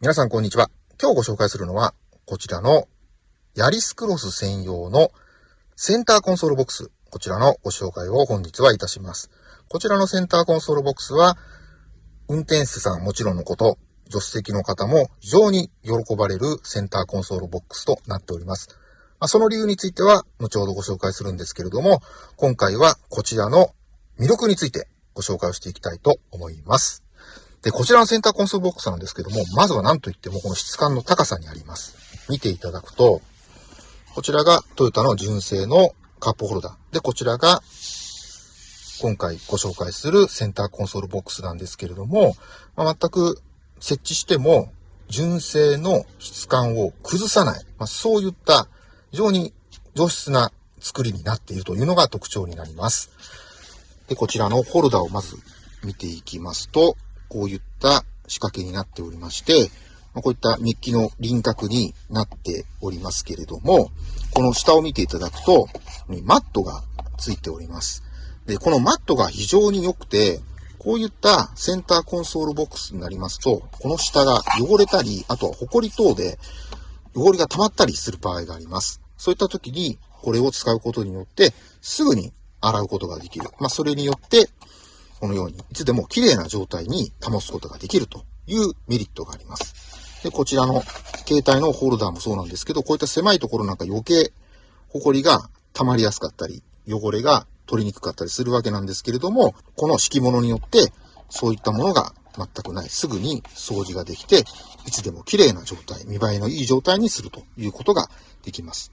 皆さんこんにちは。今日ご紹介するのは、こちらのヤリスクロス専用のセンターコンソールボックス。こちらのご紹介を本日はいたします。こちらのセンターコンソールボックスは、運転手さんもちろんのこと、助手席の方も非常に喜ばれるセンターコンソールボックスとなっております。ま、その理由については、後ほどご紹介するんですけれども、今回はこちらの魅力についてご紹介をしていきたいと思います。で、こちらのセンターコンソールボックスなんですけども、まずは何と言ってもこの質感の高さにあります。見ていただくと、こちらがトヨタの純正のカップホルダー。で、こちらが今回ご紹介するセンターコンソールボックスなんですけれども、まあ、全く設置しても純正の質感を崩さない、まあ、そういった非常に上質な作りになっているというのが特徴になります。で、こちらのホルダーをまず見ていきますと、こういった仕掛けになっておりまして、こういったメッキの輪郭になっておりますけれども、この下を見ていただくと、マットがついております。で、このマットが非常に良くて、こういったセンターコンソールボックスになりますと、この下が汚れたり、あとはホコリ等で汚れが溜まったりする場合があります。そういった時に、これを使うことによって、すぐに洗うことができる。まあ、それによって、このように、いつでも綺麗な状態に保つことができるというメリットがあります。で、こちらの携帯のホルダーもそうなんですけど、こういった狭いところなんか余計、ホコリが溜まりやすかったり、汚れが取りにくかったりするわけなんですけれども、この敷物によって、そういったものが全くない。すぐに掃除ができて、いつでも綺麗な状態、見栄えのいい状態にするということができます。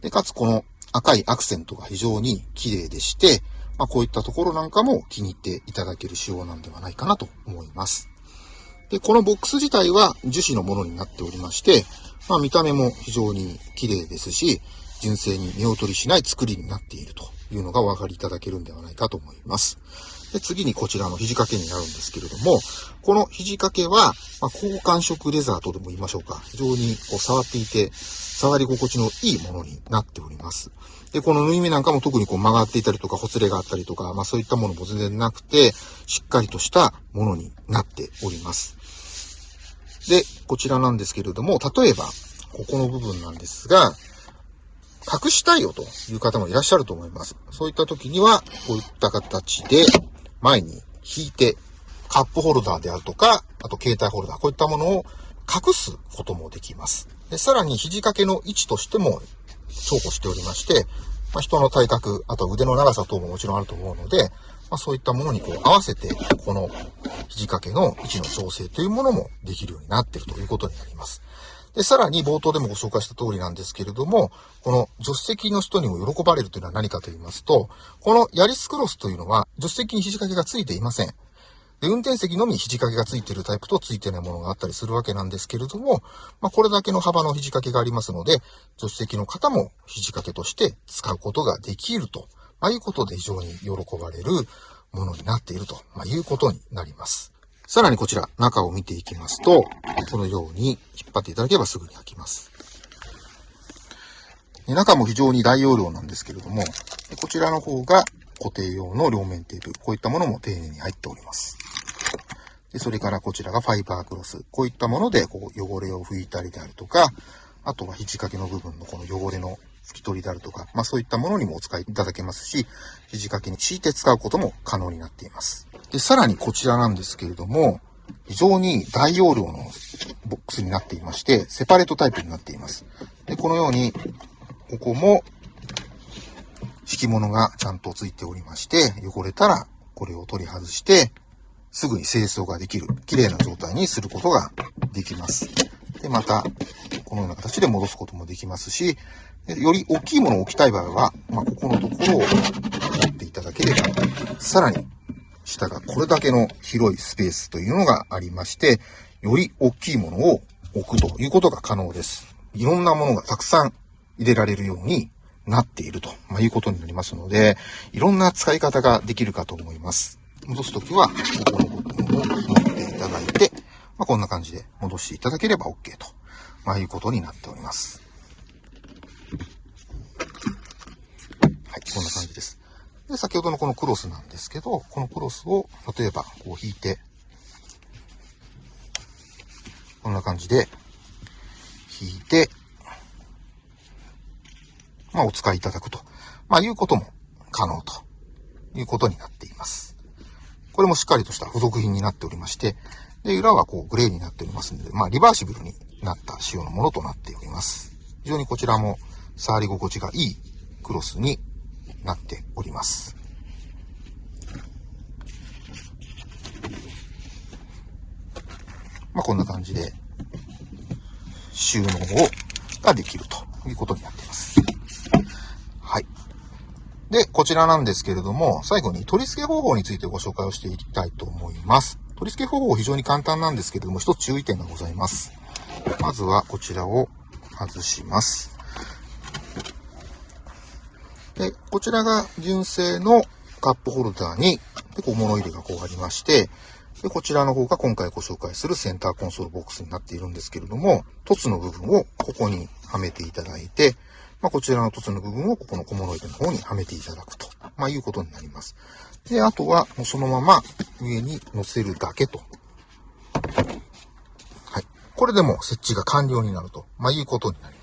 で、かつこの赤いアクセントが非常に綺麗でして、まあ、こういったところなんかも気に入っていただける仕様なんではないかなと思います。で、このボックス自体は樹脂のものになっておりまして、まあ、見た目も非常に綺麗ですし、純正に見劣りしない作りになっているというのがお分かりいただけるんではないかと思います。で、次にこちらの肘掛けになるんですけれども、この肘掛けは、まあ、高感触レザーとでも言いましょうか。非常にこう触っていて、触り心地のいいものになっております。で、この縫い目なんかも特にこう曲がっていたりとか、ほつれがあったりとか、まあそういったものも全然なくて、しっかりとしたものになっております。で、こちらなんですけれども、例えば、ここの部分なんですが、隠したいよという方もいらっしゃると思います。そういった時には、こういった形で前に引いて、カップホルダーであるとか、あと携帯ホルダー、こういったものを隠すこともできます。で、さらに肘掛けの位置としても重宝しておりまして、まあ、人の体格、あと腕の長さ等ももちろんあると思うので、まあ、そういったものにこう合わせて、この肘掛けの位置の調整というものもできるようになっているということになります。で、さらに冒頭でもご紹介した通りなんですけれども、この助手席の人にも喜ばれるというのは何かと言いますと、このヤリスクロスというのは助手席に肘掛けがついていません。で、運転席のみ肘掛けがついているタイプとついてないものがあったりするわけなんですけれども、まあ、これだけの幅の肘掛けがありますので、助手席の方も肘掛けとして使うことができると、まあ、いうことで非常に喜ばれるものになっていると、まあ、いうことになります。さらにこちら、中を見ていきますと、このように引っ張っていただければすぐに開きます。中も非常に大容量なんですけれども、こちらの方が固定用の両面テープ、こういったものも丁寧に入っております。で、それからこちらがファイバークロス。こういったもので、こう、汚れを拭いたりであるとか、あとは肘掛けの部分のこの汚れの拭き取りであるとか、まあそういったものにもお使いいただけますし、肘掛けに敷いて使うことも可能になっています。で、さらにこちらなんですけれども、非常に大容量のボックスになっていまして、セパレートタイプになっています。で、このように、ここも、敷物がちゃんとついておりまして、汚れたらこれを取り外して、すぐに清掃ができる、綺麗な状態にすることができます。で、また、このような形で戻すこともできますし、より大きいものを置きたい場合は、まあ、ここのところを持っていただければ、さらに、下がこれだけの広いスペースというのがありまして、より大きいものを置くということが可能です。いろんなものがたくさん入れられるようになっていると、まあ、いうことになりますので、いろんな使い方ができるかと思います。戻すときは、ここの部分を持っていただいて、まあ、こんな感じで戻していただければ OK と、まあ、いうことになっております。はい、こんな感じです。で、先ほどのこのクロスなんですけど、このクロスを、例えば、こう引いて、こんな感じで引いて、まあ、お使いいただくと、まあ、いうことも可能ということになっています。これもしっかりとした付属品になっておりまして、で、裏はこうグレーになっておりますので、まあ、リバーシブルになった仕様のものとなっております。非常にこちらも触り心地がいいクロスになっております。まあ、こんな感じで収納をができるということになっています。はい。で、こちらなんですけれども、最後に取り付け方法についてご紹介をしていきたいと思います。取り付け方法非常に簡単なんですけれども、一つ注意点がございます。まずはこちらを外します。で、こちらが純正のカップホルダーに、で、こう物入れがこうありまして、で、こちらの方が今回ご紹介するセンターコンソールボックスになっているんですけれども、凸の部分をここにはめていただいて、まあ、こちらの凸の部分をここの小物入れの方にはめていただくと、まあ、いうことになります。で、あとはもうそのまま上に乗せるだけと。はい。これでも設置が完了になると、まあ、いうことになります。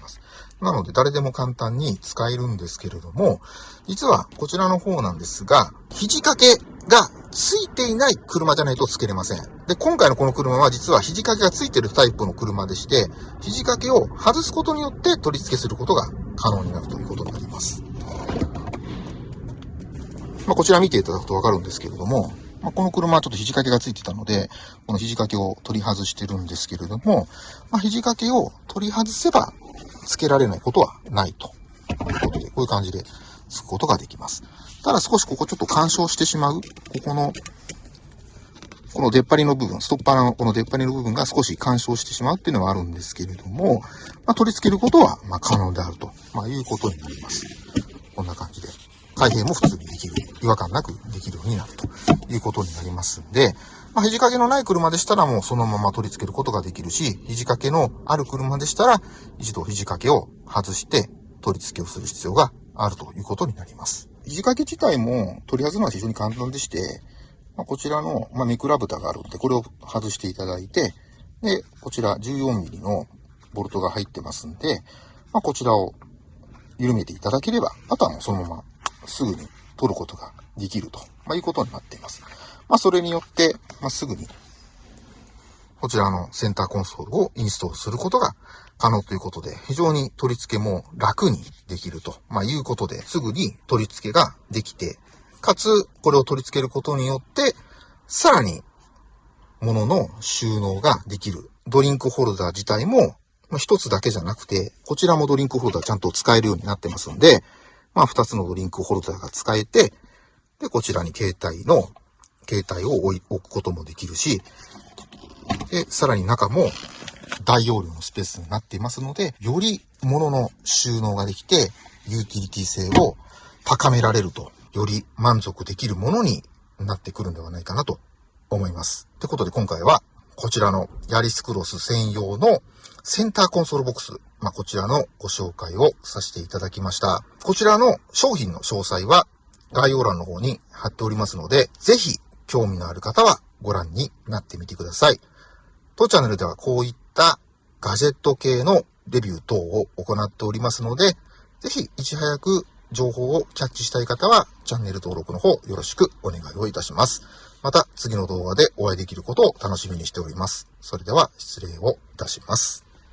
なので誰でも簡単に使えるんですけれども、実はこちらの方なんですが、肘掛けがついていない車じゃないと付けれません。で、今回のこの車は実は肘掛けがついてるタイプの車でして、肘掛けを外すことによって取り付けすることが可能になるということになります。まあ、こちら見ていただくとわかるんですけれども、まあ、この車はちょっと肘掛けがついてたので、この肘掛けを取り外してるんですけれども、まあ、肘掛けを取り外せば付けられないことはないということで、こういう感じで付くことができます。ただ少しここちょっと干渉してしまう、ここの、この出っ張りの部分、ストッパーのこの出っ張りの部分が少し干渉してしまうっていうのはあるんですけれども、まあ、取り付けることは、ま可能であると、まあ、いうことになります。こんな感じで。開閉も普通にできる。違和感なくできるようになるということになりますんで、まあ、肘掛けのない車でしたらもうそのまま取り付けることができるし、肘掛けのある車でしたら、一度肘掛けを外して取り付けをする必要があるということになります。肘掛け自体も取り外すのは非常に簡単でして、まあ、こちらの、まあ、ミクラ蓋があるので、これを外していただいて、で、こちら 14mm のボルトが入ってますんで、まあ、こちらを緩めていただければ、あとはもうそのまますぐに取ることができると、まあ、いうことになっています。まあ、それによって、まあ、すぐに、こちらのセンターコンソールをインストールすることが可能ということで、非常に取り付けも楽にできると、まあ、いうことで、すぐに取り付けができて、かつ、これを取り付けることによって、さらに、物の収納ができる。ドリンクホルダー自体も、まあ、一つだけじゃなくて、こちらもドリンクホルダーちゃんと使えるようになってますんで、まあ、二つのドリンクホルダーが使えて、で、こちらに携帯の、携帯を置くこともできるし、で、さらに中も大容量のスペースになっていますので、より物の収納ができて、ユーティリティ性を高められると、より満足できるものになってくるんではないかなと思います。ってことで今回は、こちらのヤリスクロス専用のセンターコンソールボックス、まあ、こちらのご紹介をさせていただきました。こちらの商品の詳細は概要欄の方に貼っておりますので、ぜひ興味のある方はご覧になってみてください。当チャンネルではこういったガジェット系のレビュー等を行っておりますので、ぜひいち早く情報をキャッチしたい方はチャンネル登録の方よろしくお願いをいたします。また次の動画でお会いできることを楽しみにしております。それでは失礼をいたします。